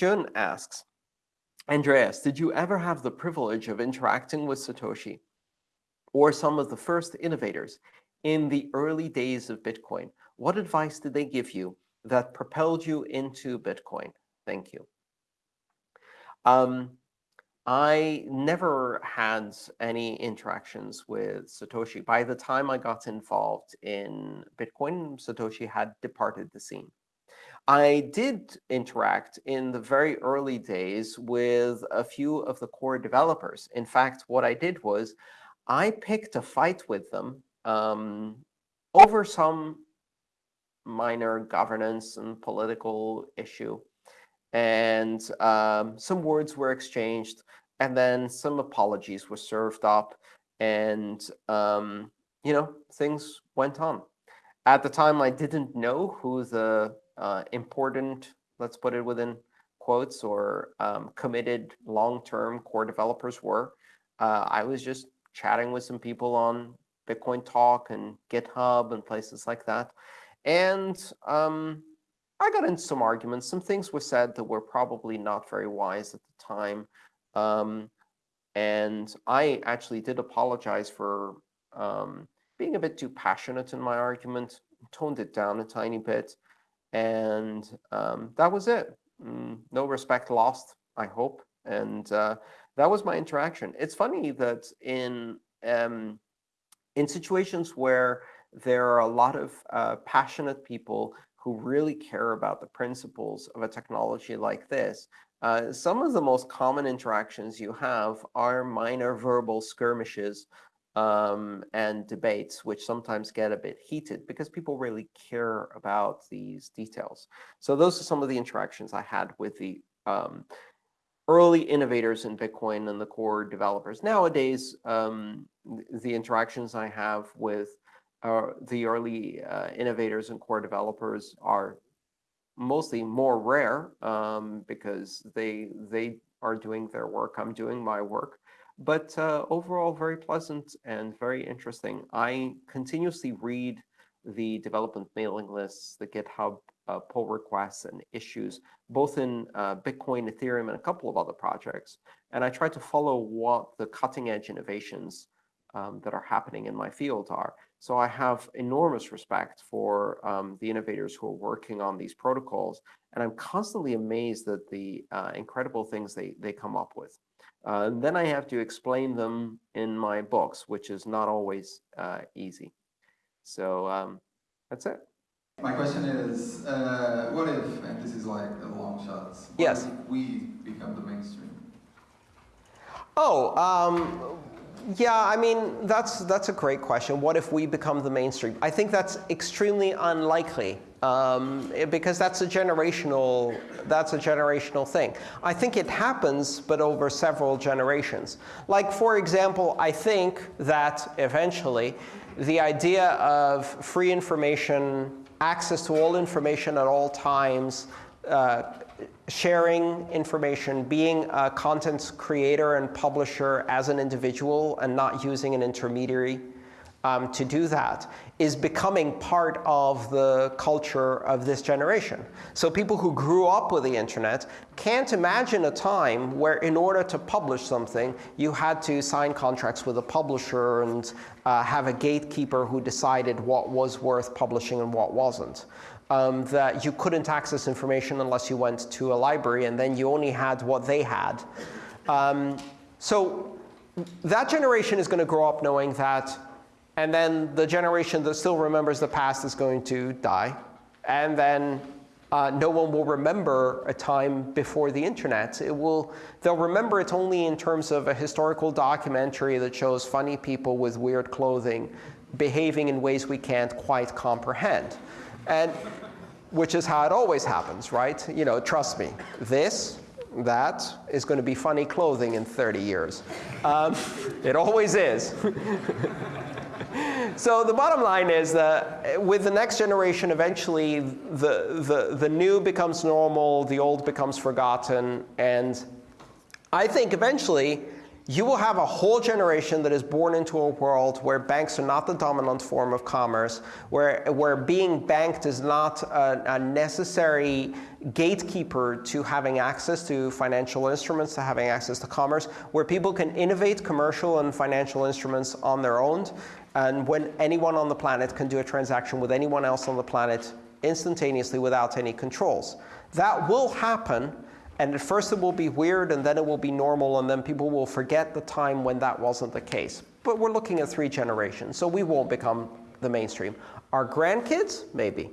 Jun asks, Andreas, did you ever have the privilege of interacting with Satoshi or some of the first innovators in the early days of Bitcoin? What advice did they give you that propelled you into Bitcoin? Thank you. Um, I never had any interactions with Satoshi. By the time I got involved in Bitcoin, Satoshi had departed the scene. I did interact in the very early days with a few of the core developers. In fact, what I did was I picked a fight with them um, over some minor governance and political issue. And um, some words were exchanged, and then some apologies were served up, and um, you know things went on. At the time, I didn't know who the uh, important, let's put it within quotes, or um, committed long-term core developers were. Uh, I was just chatting with some people on Bitcoin Talk and GitHub and places like that. And um, I got into some arguments. Some things were said that were probably not very wise at the time. Um, and I actually did apologize for um, being a bit too passionate in my argument, toned it down a tiny bit. And um, that was it. Mm, no respect lost, I hope. And uh, that was my interaction. It's funny that in um, in situations where there are a lot of uh, passionate people who really care about the principles of a technology like this, uh, some of the most common interactions you have are minor verbal skirmishes um, and debates, which sometimes get a bit heated because people really care about these details. So those are some of the interactions I had with the um, early innovators in Bitcoin and the core developers. Nowadays, um, the interactions I have with uh, the early uh, innovators and core developers are mostly more rare um, because they they are doing their work. I'm doing my work. But uh, overall, very pleasant and very interesting. I continuously read the development mailing lists, the GitHub uh, pull requests and issues, both in uh, Bitcoin, Ethereum, and a couple of other projects. And I try to follow what the cutting edge innovations um, that are happening in my field are. So I have enormous respect for um, the innovators who are working on these protocols. And I'm constantly amazed at the uh, incredible things they, they come up with. Uh, and then I have to explain them in my books, which is not always uh, easy. So um, that's it. My question is, uh, what if, and this is like a long shot, yes. we become the mainstream? Oh, um, yeah, I mean, that's, that's a great question. What if we become the mainstream? I think that's extremely unlikely um, because that's a generational that's a generational thing. I think it happens, but over several generations. Like, for example, I think that eventually the idea of free information access to all information at all times, uh, sharing information, being a content creator and publisher as an individual and not using an intermediary um, to do that is becoming part of the culture of this generation. So people who grew up with the internet can't imagine a time where in order to publish something, you had to sign contracts with a publisher and uh, have a gatekeeper who decided what was worth publishing and what wasn't. Um, that you couldn't access information unless you went to a library, and then you only had what they had. Um, so that generation is going to grow up knowing that and then the generation that still remembers the past is going to die. And then uh, no one will remember a time before the internet. It will, they'll remember it only in terms of a historical documentary that shows funny people with weird clothing behaving in ways we can't quite comprehend. And which is how it always happens, right? You know, trust me, this, that is going to be funny clothing in 30 years. Um, it always is. so the bottom line is that eh, with the next generation, eventually the, the, the new becomes normal, the old becomes forgotten. And I think eventually you will have a whole generation that is born into a world where banks are not the dominant form of commerce, where, where being banked is not a, a necessary gatekeeper to having access to financial instruments, to having access to commerce, where people can innovate commercial and financial instruments on their own, and when anyone on the planet can do a transaction with anyone else on the planet instantaneously without any controls. That will happen and at first it will be weird, and then it will be normal, and then people will forget the time when that wasn't the case. But we're looking at three generations, so we won't become the mainstream. Our grandkids, maybe.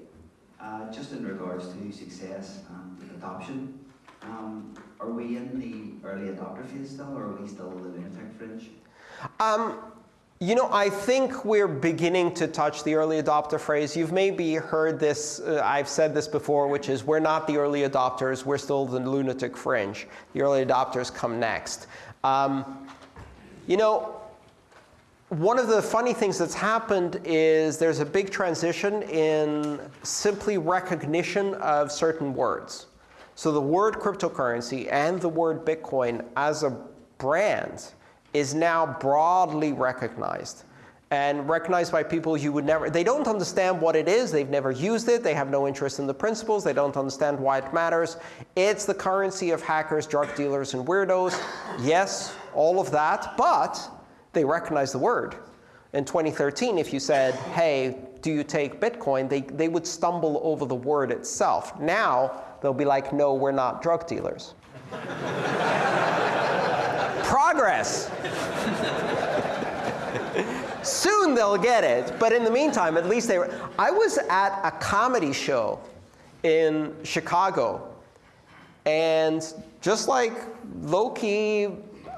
Uh, just in regards to success and adoption, um, are we in the early adopter phase still, or are we still living in the lunatic fringe? Um, you know, I think we're beginning to touch the early adopter phrase. You've maybe heard this, uh, I've said this before, which is we're not the early adopters, we're still the lunatic fringe. The early adopters come next. Um, you know, one of the funny things that's happened is there's a big transition in simply recognition of certain words. So the word cryptocurrency and the word Bitcoin as a brand is now broadly recognized and recognized by people you would never, they don't understand what it is, they've never used it, they have no interest in the principles, they don't understand why it matters. It's the currency of hackers, drug dealers, and weirdos. Yes, all of that, but they recognize the word. In 2013, if you said, hey, do you take Bitcoin, they, they would stumble over the word itself. Now, they'll be like, no, we're not drug dealers. Progress. Soon they'll get it, but in the meantime, at least they were. I was at a comedy show in Chicago, and just like low key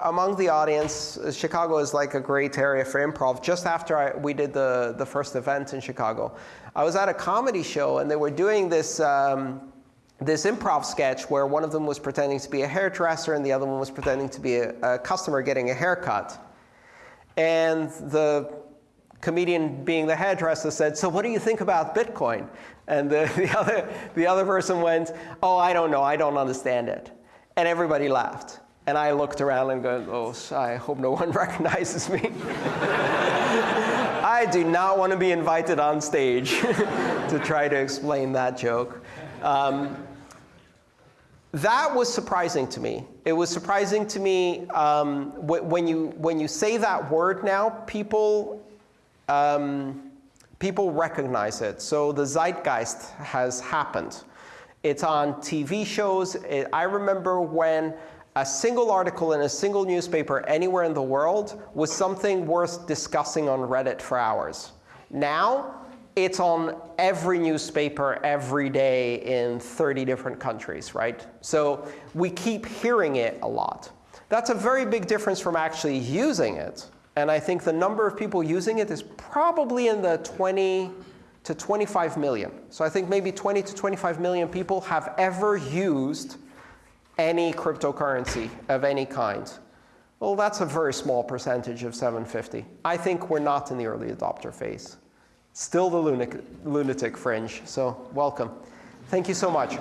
among the audience, Chicago is like a great area for improv. Just after I, we did the, the first event in Chicago, I was at a comedy show, and they were doing this. Um, this improv sketch where one of them was pretending to be a hairdresser and the other one was pretending to be a, a customer getting a haircut. And the comedian being the hairdresser said, so what do you think about Bitcoin? And the, the, other, the other person went, oh, I don't know, I don't understand it. And everybody laughed. And I looked around and go, oh, I hope no one recognizes me. I do not want to be invited on stage to try to explain that joke. Um, that was surprising to me. It was surprising to me um, when, you, when you say that word now, people, um, people recognize it. So the zeitgeist has happened. It's on TV shows. It, I remember when a single article in a single newspaper anywhere in the world was something worth discussing on Reddit for hours. Now, it's on every newspaper every day in 30 different countries, right? So we keep hearing it a lot. That's a very big difference from actually using it. And I think the number of people using it is probably in the 20 to 25 million. So I think maybe 20 to 25 million people have ever used any cryptocurrency of any kind. Well, that's a very small percentage of 750. I think we're not in the early adopter phase. Still the lunatic, lunatic fringe, so welcome. Thank you so much.